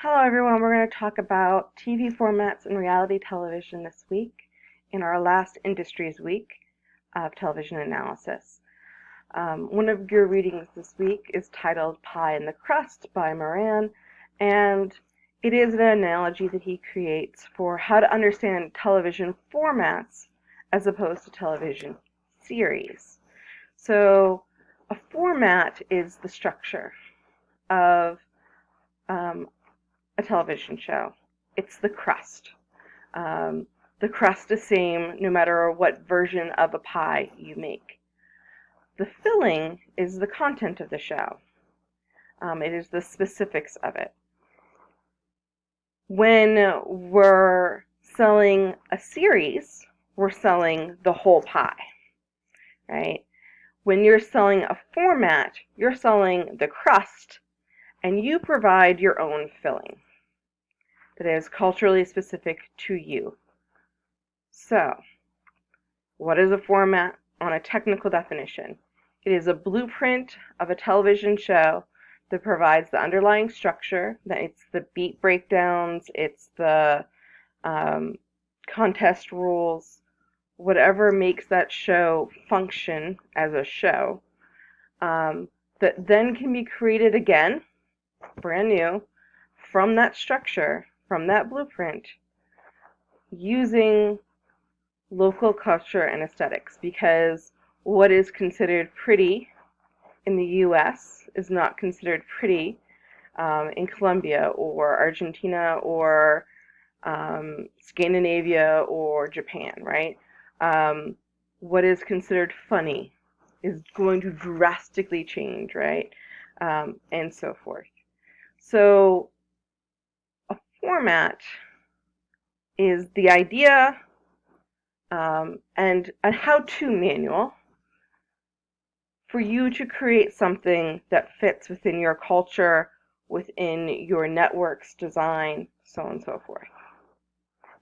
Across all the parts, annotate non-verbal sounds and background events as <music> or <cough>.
Hello everyone, we're going to talk about TV formats and reality television this week in our last Industries Week of Television Analysis. Um, one of your readings this week is titled Pie in the Crust by Moran, and it is an analogy that he creates for how to understand television formats as opposed to television series. So a format is the structure of um, a television show. It's the crust. Um, the crust is the same no matter what version of a pie you make. The filling is the content of the show. Um, it is the specifics of it. When we're selling a series, we're selling the whole pie, right? When you're selling a format, you're selling the crust and you provide your own filling that is culturally specific to you. So, what is a format on a technical definition? It is a blueprint of a television show that provides the underlying structure, that it's the beat breakdowns, it's the um, contest rules, whatever makes that show function as a show, um, that then can be created again, brand new, from that structure from that blueprint using local culture and aesthetics because what is considered pretty in the US is not considered pretty um, in Colombia or Argentina or um, Scandinavia or Japan, right? Um, what is considered funny is going to drastically change, right? Um, and so forth. So format is the idea um, and a how-to manual for you to create something that fits within your culture, within your network's design, so on and so forth.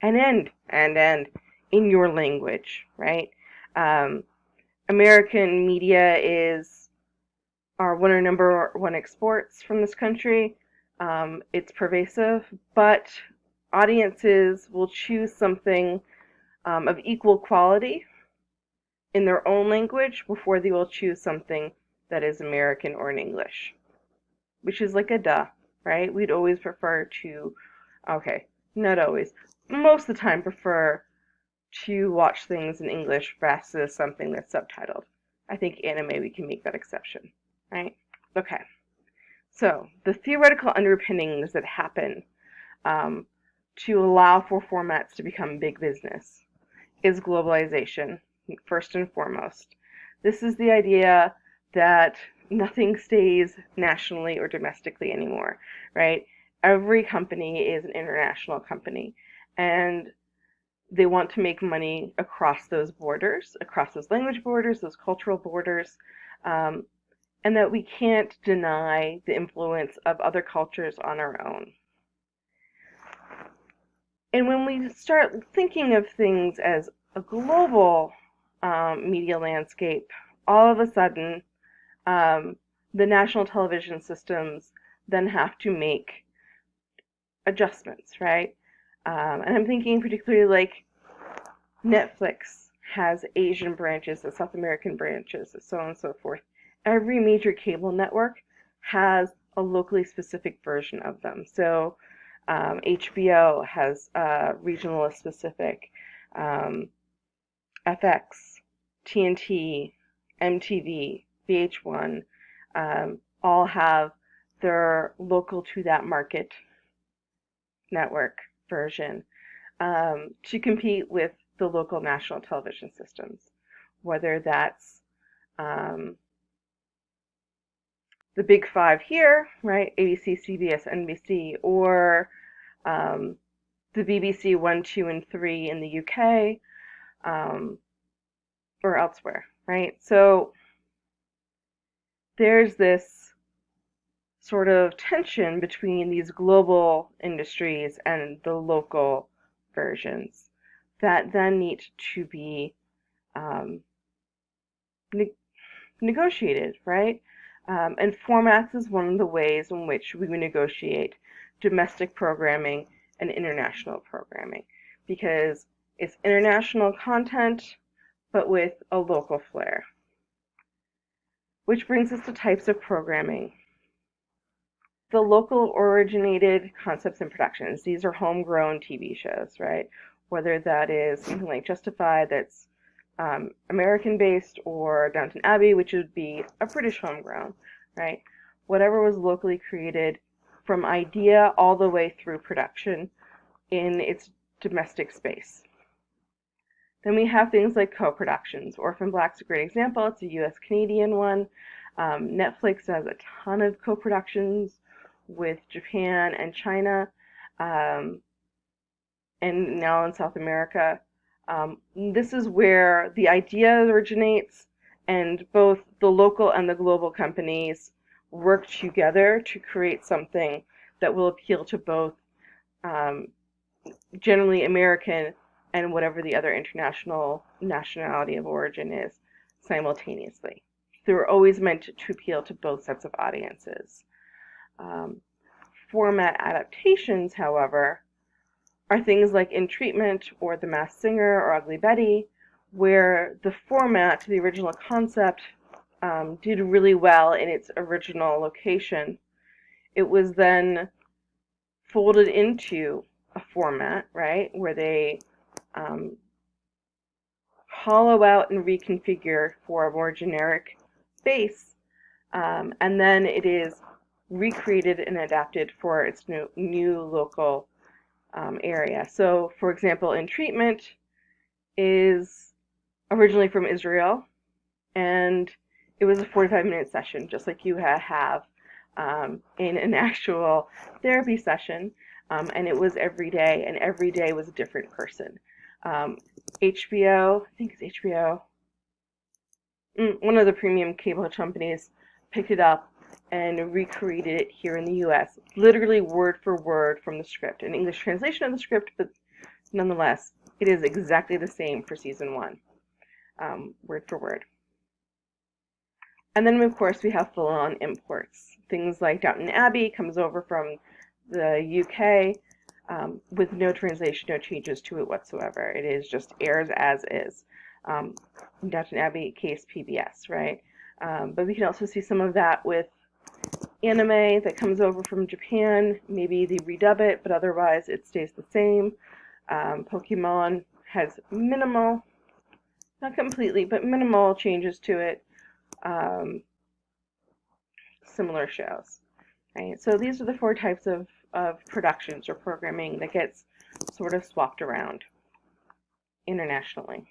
And end, and end in your language, right? Um, American media is our one or number one exports from this country. Um, it's pervasive, but audiences will choose something um, of equal quality in their own language before they will choose something that is American or in English, which is like a duh, right? We'd always prefer to, okay, not always, most of the time prefer to watch things in English versus something that's subtitled. I think anime, we can make that exception, right? Okay. So the theoretical underpinnings that happen um, to allow for formats to become big business is globalization, first and foremost. This is the idea that nothing stays nationally or domestically anymore, right? Every company is an international company, and they want to make money across those borders, across those language borders, those cultural borders. Um, and that we can't deny the influence of other cultures on our own. And when we start thinking of things as a global um, media landscape, all of a sudden, um, the national television systems then have to make adjustments, right? Um, and I'm thinking particularly like Netflix has Asian branches, the South American branches, so on and so forth every major cable network has a locally specific version of them. So um, HBO has a regional specific, um, FX, TNT, MTV, VH1, um, all have their local to that market network version um, to compete with the local national television systems, whether that's um, the big five here, right? ABC, CBS, NBC, or um, the BBC 1, 2, and 3 in the UK, um, or elsewhere, right? So there's this sort of tension between these global industries and the local versions that then need to be um, ne negotiated, right? Um, and formats is one of the ways in which we negotiate domestic programming and international programming because it's international content but with a local flair. Which brings us to types of programming. The local originated concepts and productions. These are homegrown TV shows, right? Whether that is something like Justified that's um, American based or Downton Abbey, which would be a British homegrown, right? Whatever was locally created from idea all the way through production in its domestic space. Then we have things like co-productions. Orphan Black's a great example. It's a US-Canadian one. Um, Netflix has a ton of co-productions with Japan and China, um, and now in South America. Um, this is where the idea originates, and both the local and the global companies work together to create something that will appeal to both um, generally American and whatever the other international nationality of origin is simultaneously. They're always meant to appeal to both sets of audiences. Um, format adaptations, however, are things like In Treatment or The Masked Singer or Ugly Betty, where the format, the original concept, um, did really well in its original location. It was then folded into a format, right, where they um, hollow out and reconfigure for a more generic base, um, and then it is recreated and adapted for its new, new local um, area. So, for example, in treatment is originally from Israel, and it was a 45 minute session, just like you have um, in an <laughs> actual therapy session. Um, and it was every day, and every day was a different person. Um, HBO, I think it's HBO, mm, one of the premium cable companies picked it up and recreated it here in the US, literally word for word from the script. An English translation of the script, but nonetheless, it is exactly the same for season one, um, word for word. And then, of course, we have full-on imports. Things like Downton Abbey comes over from the UK um, with no translation, no changes to it whatsoever. It is just airs as is. Um, Downton Abbey case PBS, right? Um, but we can also see some of that with anime that comes over from Japan. Maybe they redub it, but otherwise it stays the same. Um, Pokemon has minimal, not completely, but minimal changes to it. Um, similar shows. Right? So these are the four types of of productions or programming that gets sort of swapped around internationally.